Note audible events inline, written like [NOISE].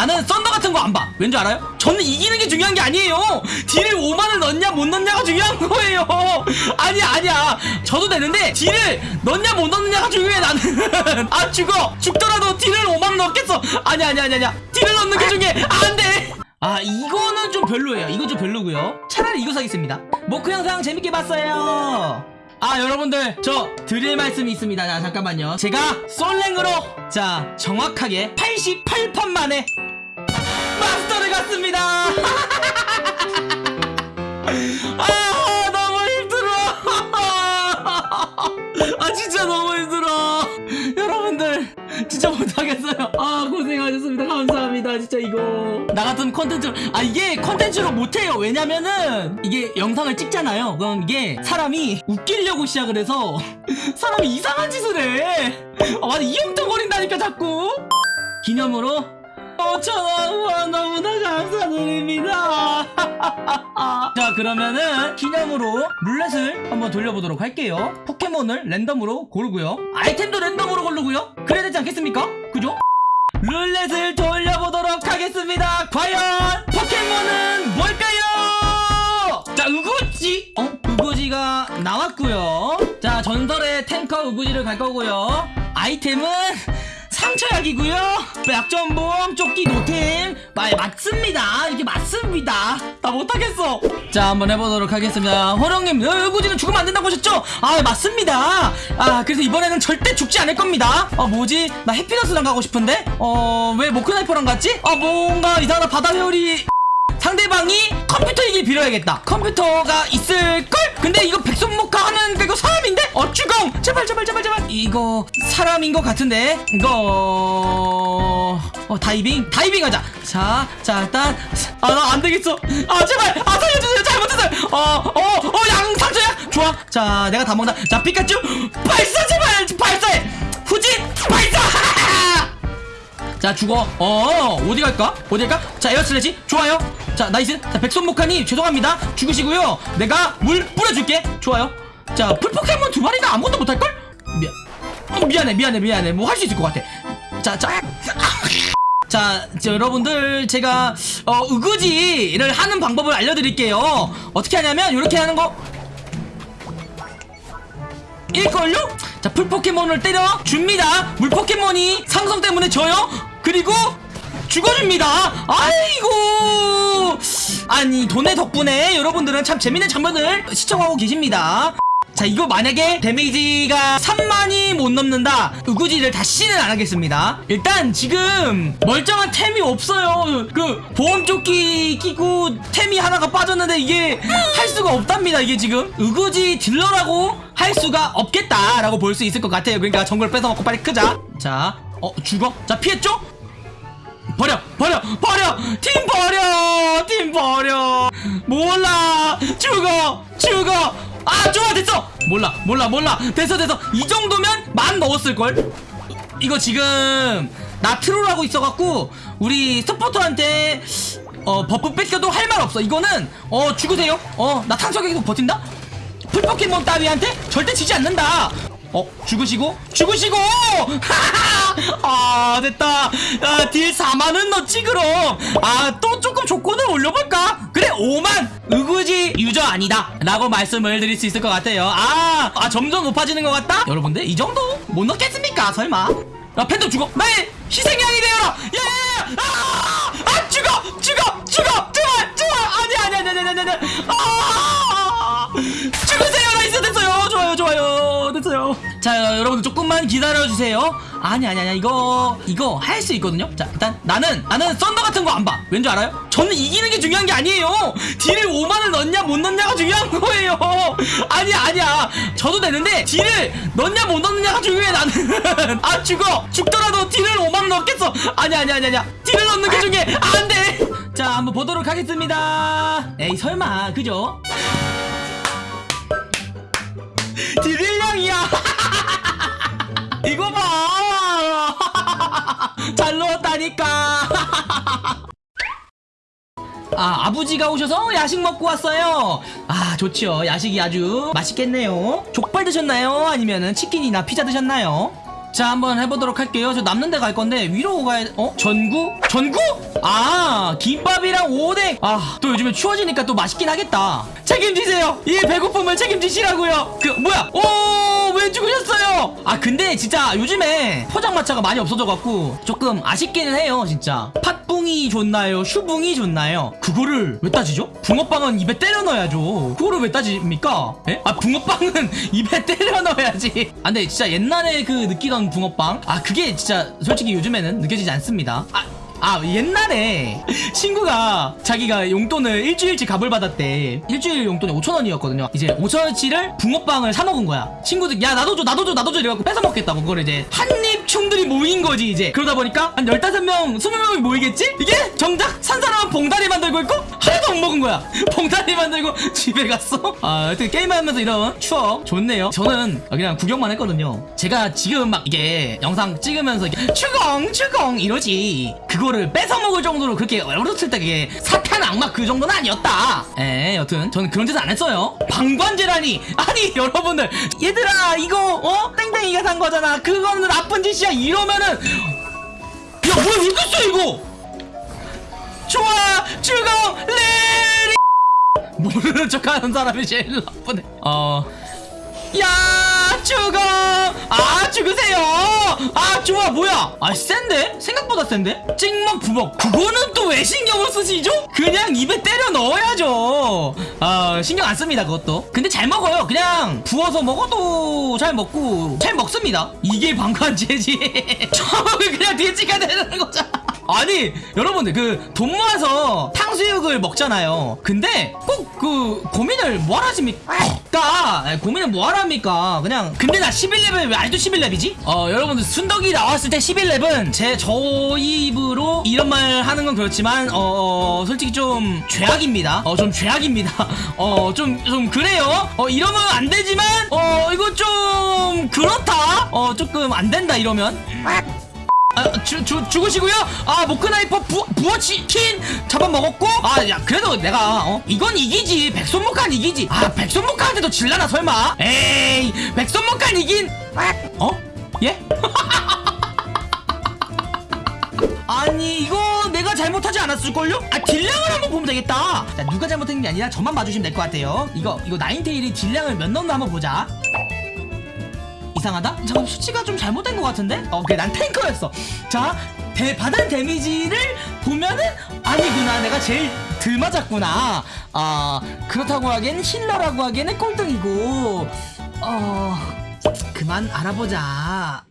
나는 썬더 같은 거 안 봐. 왠지 알아요? 저는 이기는 게 중요한 게 아니에요. 딜을 5만을 넣냐 못 넣냐가 중요한 거예요. [LAUGHS] 아니야 아니야. 저도 되는데 딜을 넣냐 못 넣느냐가 중요해 나는. [LAUGHS] 아 죽어. 죽더라도 딜을 5만 넣겠어. 아니야 아니야 아니야. 아니야. 딜을 넣는 게 중요해. 안 돼. 아 이거는 좀 별로예요. 이건 좀 별로고요. 차라리 이거 사겠습니다. 모크 영상 재밌게 봤어요. 아 여러분들 저 드릴 말씀이 있습니다 자 잠깐만요 제가 솔랭으로 자 정확하게 88판 만에 갔습니다. [LAUGHS] 아 너무 힘들어. [LAUGHS] 아 진짜 너무 힘들어. 여러분들 진짜 못하겠어요. 아 고생하셨습니다. 감사합니다. 진짜 이거. 나 같은 컨텐츠 아 이게 컨텐츠로 못해요. 왜냐면은 이게 영상을 찍잖아요. 그럼 이게 사람이 웃기려고 시작을 해서 [LAUGHS] 사람이 이상한 짓을 해. 아, 완전 이형통거린다니까 자꾸. 기념으로. 5천원 너무 그러면은 기념으로 룰렛을 한번 돌려보도록 할게요 포켓몬을 랜덤으로 고르고요 아이템도 랜덤으로 고르고요 그래야 되지 않겠습니까? 그죠? 룰렛을 돌려보도록 하겠습니다 과연 포켓몬은 뭘까요? 자 으구지 어? 으구지가 나왔고요 자 전설의 탱커 으구지를 갈 거고요 아이템은 상처약이고요. 약점보험 조끼 노템 말 맞습니다. 이게 맞습니다. 나 못하겠어. 자 한번 해보도록 하겠습니다. 호령님 으구지는 죽으면 안 된다고 하셨죠? 아 맞습니다. 아 그래서 이번에는 절대 죽지 않을 겁니다. 아 뭐지? 나 해피너스랑 가고 싶은데? 어 왜 모크나이퍼랑 갔지? 아 뭔가 이상하다 바다 회오리 상대방이 컴퓨터이길 빌어야겠다. 컴퓨터가 있을걸? 근데 이거 백손목화 하는 거 이거 사람인데? 어 주공! 제발 제발 제발 제발. 이거 사람인 것 같은데? 이거 어 다이빙? 다이빙 하자. 자자 일단 아나 안 되겠어. 아 제발! 아 살려주세요. 잘못했어요. 어어어 양상처야? 좋아. 자 내가 다 먹나 자 피카츄! 발사 제발! 발사해! 후진! 발사 [LAUGHS] 자 죽어. 어 어디 갈까? 어디 갈까? 자 에어슬래시 좋아요. 자 나이스. 자 백솔모카님 죄송합니다. 죽으시고요. 내가 물 뿌려줄게. 좋아요. 자 풀포켓몬 두 마리가 아무것도 못할걸? 미안. 어, 미안해 미안해 미안해. 뭐 할 수 있을 것 같아. 자자. 자, 자, [LAUGHS] 여러분들 제가 어, 으그지를 하는 방법을 알려드릴게요. 어떻게 하냐면 이렇게 하는 거. 일걸요? 자, 풀포켓몬을 때려 줍니다. 물포켓몬이 상성 때문에 져요. 그리고 죽어줍니다. 아이고. 아니, 돈의 덕분에 여러분들은 참 재밌는 장면을 시청하고 계십니다. 자 이거 만약에 데미지가 3만이 못 넘는다. 으구지를 다시는 안 하겠습니다. 일단 지금 멀쩡한 템이 없어요. 그 보험조끼 끼고 템이 하나가 빠졌는데 이게 할 수가 없답니다 이게 지금. 으구지 딜러라고 할 수가 없겠다라고 볼 수 있을 것 같아요. 그러니까 정글 뺏어먹고 빨리 크자. 자 어 죽어? 자 피했죠 버려 버려 버려! 팀 버려! 팀 버려! 몰라! 죽어! 죽어! 아 좋아 됐어! 몰라 몰라 몰라! 됐어 됐어! 이 정도면 만 넣었을걸? 이거 지금 나 troll하고 있어갖고 우리 서포터한테 어 buff 뺏겨도 할 말 없어. 이거는 어 죽으세요. 어 나 탄석에 계속 버틴다? 풀포켓몬 따위한테 절대 지지 않는다. 어 죽으시고? 죽으시고 [LAUGHS] 아 됐다. 아, deal 4만은 넣지 그럼. 아 또 조금 조건을 올려볼까? 그래 5만. 의구지 유저 아니다. 라고 말씀을 드릴 수 있을 것 같아요. 아, 아 점점 높아지는 것 같다? 여러분들 이 정도? 못 넣겠습니까? 설마? 야 팬도 죽어. 나의 희생양이 되어라. 야야야. 아, 아 죽어 죽어 죽어. 제발 제발. 아니 아니 아니 아니 아니 아니. 아 자 여러분들 조금만 기다려주세요. 아니 아니 아니 이거 이거 할 수 있거든요? 자 일단 나는 나는 썬더 같은 거 안 봐. 왠지 알아요? 저는 이기는 게 중요한 게 아니에요. 딜을 5만을 넣냐 못 넣냐가 중요한 거예요. 아니야 아니야. 저도 되는데 딜을 넣냐 못 넣느냐가 중요해 나는. [LAUGHS] 아 죽어. 죽더라도 딜을 5만 넣겠어. 아니야 아니야 아니야. 딜을 넣는 게 중요해. 안돼. 자 한번 보도록 하겠습니다. 에이 설마 그죠? 딜일량이야 잘 넣었다니까! [LAUGHS] 아, 아버지가 오셔서 야식 먹고 왔어요. 아, 좋죠. 야식이 아주 맛있겠네요. 족발 드셨나요? 아니면은 치킨이나 피자 드셨나요? 자 한번 해보도록 할게요 저 남는 데 갈 건데 위로 가야 어? 전구? 전구? 아 김밥이랑 오뎅 아 또 요즘에 추워지니까 또 맛있긴 하겠다 책임지세요 이 배고픔을 책임지시라고요 그 뭐야 오왜 죽으셨어요 아 근데 진짜 요즘에 포장마차가 많이 없어져갖고 조금 아쉽기는 해요 진짜 팥붕이 좋나요 슈붕이 좋나요 그거를 왜 따지죠? 붕어빵은 입에 때려 넣어야죠 그거를 왜 따집니까? 에? 아 붕어빵은 [LAUGHS] 입에 때려 넣어야지 아 근데 진짜 옛날에 그 느끼던 붕어빵? 아 그게 진짜 솔직히 요즘에는 느껴지지 않습니다. 아 아 옛날에 친구가 자기가 용돈을 일주일치 값을 받았대. 일주일 용돈이 5천원이었거든요. 이제 5천원치를 붕어빵을 사 먹은 거야. 친구들 야 나도 줘 나도 줘 나도 줘 이래갖고 뺏어 먹겠다고. 그걸 이제 한입충들이 모인 거지 이제. 그러다 보니까 한 15명 20명이 모이겠지? 이게 정작 산 사람은 봉다리 만들고 있고 하나도 못 먹은 거야. [LAUGHS] 봉다리 만들고 집에 갔어? 아 하여튼 게임하면서 이런 추억 좋네요. 저는 그냥 구경만 했거든요. 제가 지금 막 이게 영상 찍으면서 이게 추공 추공 이러지. 그거를 뺏어 먹을 정도로 그렇게 어렸을 때 그게 사탄 악마 그 정도는 아니었다. 에 여튼 저는 그런 짓은 안 했어요. 방관제라니. [LAUGHS] 아니 여러분들. 얘들아 이거 어? 땡땡이가 산 거잖아. 그거는 나쁜 짓이야. 이러면은 야 뭐야 왜 그랬어 이거 좋아 죽어 레리 모르는 척하는 사람이 제일 나쁘네. 어. 야 죽어. 아 죽으세요. 아 좋아 뭐야? 아 센데? 생각보다 센데? 찍먹 부먹. 그거는 또 왜 신경을 쓰시죠? 그냥 입에 때려 넣어야죠. 아 신경 안 씁니다 그것도. 근데 잘 먹어요. 그냥 부어서 먹어도 잘 먹고 잘 먹습니다. 이게 방관 제지. [LAUGHS] 처음에 그냥 뒤에 찍어야 되는 거잖아 아니 여러분들 그 돈 모아서 탕수육을 먹잖아요. 근데 꼭 그 고민을 뭐하러 하십니까? 아, 고민을 뭐하러 합니까? 그냥 근데 나 11렙을 왜 아직도 11렙이지? 어 여러분들 순덕이 나왔을 때 11렙은 제 저희 입으로 이런 말 하는 건 그렇지만 어 솔직히 좀 죄악입니다. 어 좀 죄악입니다. [LAUGHS] 어좀좀 그래요. 어 이러면 안 되지만 어 이거 좀 그렇다. 어 조금 안 된다 이러면 아, 주, 주, 죽으시고요. 아, 모크나이퍼 부, 부어치킨 잡아먹었고. 아, 야, 그래도 내가, 어? 이건 이기지. 백솔모칸 이기지. 아, 백솔모카한테도 질라나, 설마. 에이, 백솔모칸 이긴. 어? 예? [LAUGHS] 아니, 이거 내가 잘못하지 않았을걸요? 아, deal량을 한번 보면 되겠다. 자, 누가 잘못한 게 아니라 저만 봐주시면 될 것 같아요. 이거, 이거 나인테일이 deal량을 몇 넣나 한번 보자. 이상하다? 잠깐 수치가 좀 잘못된 것 같은데? 어, 그래 난 탱커였어 자, 대, 받은 데미지를 보면은 아니구나 내가 제일 덜 맞았구나 아 그렇다고 하기엔 힐러라고 하기에는 꼴등이고 어... 그만 알아보자